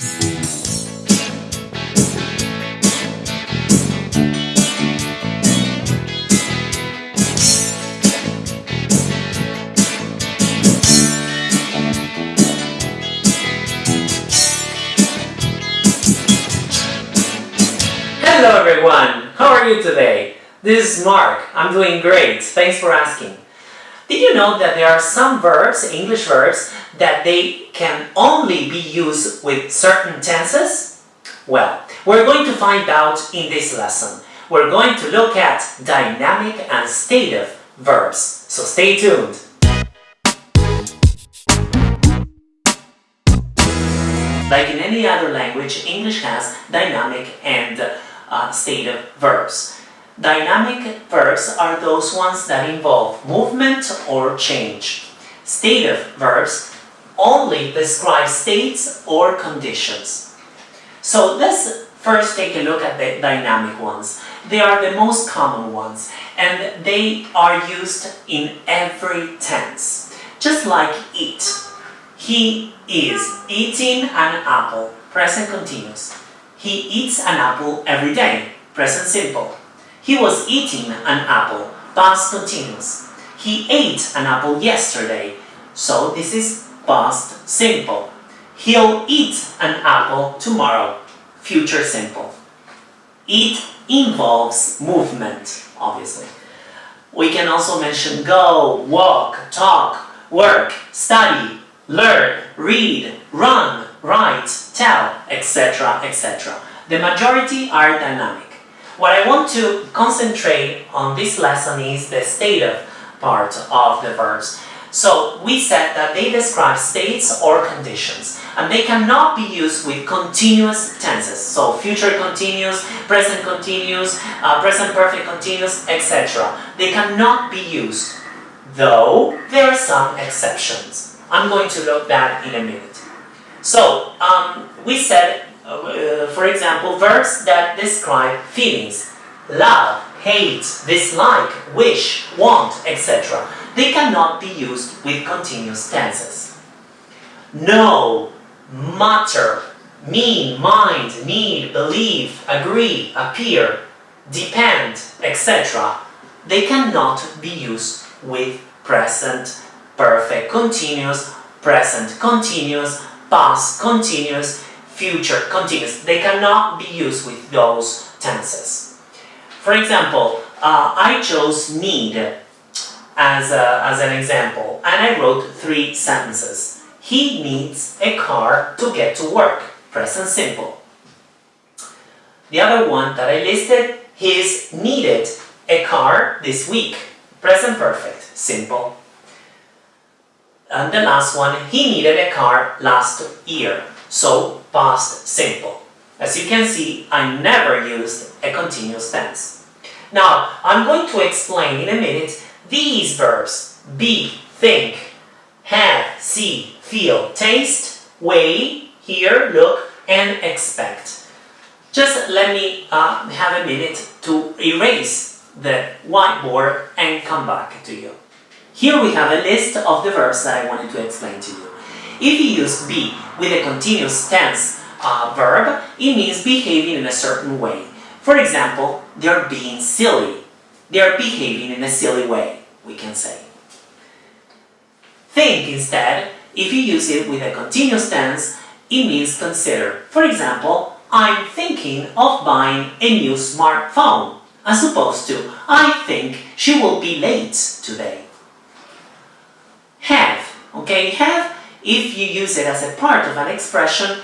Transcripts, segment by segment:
Hello everyone! How are you today? This is Mark. I'm doing great. Thanks for asking. Did you know that there are some verbs, English verbs, that they can only be used with certain tenses? Well, we're going to find out in this lesson. We're going to look at dynamic and stative verbs. So stay tuned. Like in any other language, English has dynamic and uh, stative verbs. Dynamic verbs are those ones that involve movement or change. Stative verbs only describe states or conditions. So let's first take a look at the dynamic ones. They are the most common ones and they are used in every tense. Just like eat. He is eating an apple, present continuous. He eats an apple every day, present simple. He was eating an apple, past continuous. He ate an apple yesterday, so this is past simple. He'll eat an apple tomorrow, future simple. Eat involves movement, obviously. We can also mention go, walk, talk, work, study, learn, read, run, write, tell, etc., etc. The majority are dynamic. What I want to concentrate on this lesson is the stative part of the verbs. So we said that they describe states or conditions and they cannot be used with continuous tenses. So future continuous, present continuous, uh, present perfect continuous, etc. They cannot be used, though there are some exceptions. I'm going to look that in a minute. So, um, we said, uh, for example, verbs that describe feelings, love, hate, dislike, wish, want, etc. They cannot be used with continuous tenses. Know, matter, mean, mind, need, believe, agree, appear, depend, etc. They cannot be used with present perfect continuous, present continuous, past continuous, future continuous. They cannot be used with those tenses. For example, uh, I chose need as, a, as an example and I wrote three sentences. He needs a car to get to work. Present simple. The other one that I listed, he's needed a car this week. Present perfect. Simple. And the last one, he needed a car last year. So, past simple. As you can see, I never used a continuous tense. Now, I'm going to explain in a minute these verbs. Be, think, have, see, feel, taste, weigh, hear, look, and expect. Just let me uh, have a minute to erase the whiteboard and come back to you. Here we have a list of the verbs that I wanted to explain to you. If you use be with a continuous tense uh, verb, it means behaving in a certain way. For example, they're being silly. They're behaving in a silly way, we can say. Think instead, if you use it with a continuous tense, it means consider. For example, I'm thinking of buying a new smartphone, as opposed to I think she will be late today. Have, okay? Have, if you use it as a part of an expression,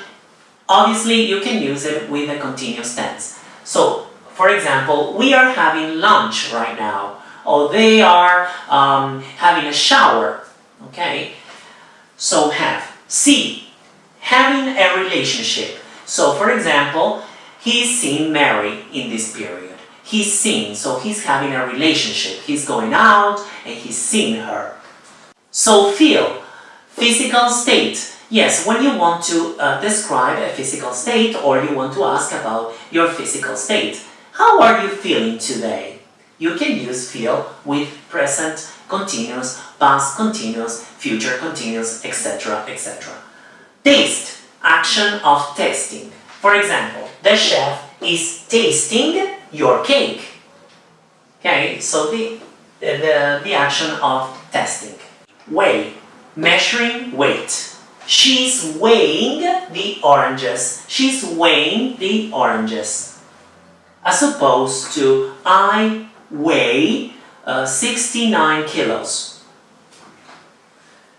obviously you can use it with a continuous tense. So, for example, we are having lunch right now, or they are um, having a shower, okay? So have. See, having a relationship. So, for example, he's seeing Mary in this period. He's seeing, so he's having a relationship. He's going out and he's seeing her. So feel, physical state. Yes, when you want to uh, describe a physical state or you want to ask about your physical state. How are you feeling today? You can use feel with present continuous, past continuous, future continuous, etc. etc. Taste, action of tasting. For example, the chef is tasting your cake. Okay, so the, the, the action of testing. Weigh, measuring weight. She's weighing the oranges. She's weighing the oranges. As opposed to I weigh uh, 69 kilos.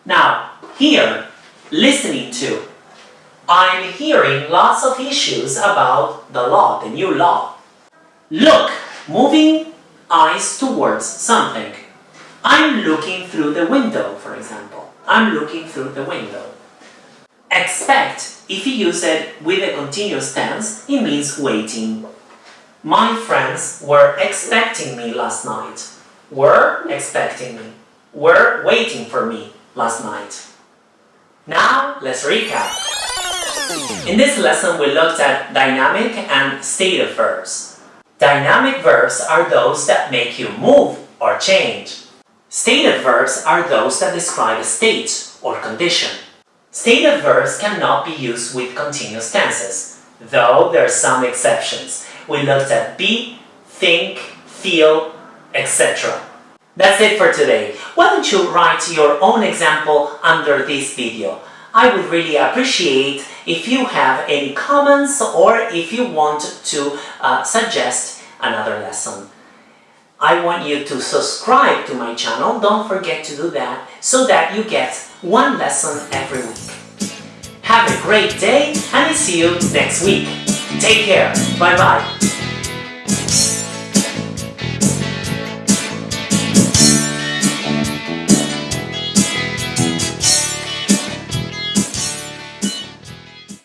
Now, here, listening to, I'm hearing lots of issues about the law, the new law. Look, moving eyes towards something. I'm looking through the window, for example. I'm looking through the window. Expect, if you use it with a continuous tense, it means waiting. My friends were expecting me last night. Were expecting me. Were waiting for me last night. Now, let's recap. In this lesson, we looked at dynamic and stative verbs. Dynamic verbs are those that make you move or change. Stative verbs are those that describe a state or condition. Stative verbs cannot be used with continuous tenses, though there are some exceptions. We looked at be, think, feel, etc. That's it for today. Why don't you write your own example under this video? I would really appreciate if you have any comments or if you want to uh, suggest another lesson. I want you to subscribe to my channel, don't forget to do that, so that you get one lesson every week. Have a great day and I see you next week. Take care, bye bye.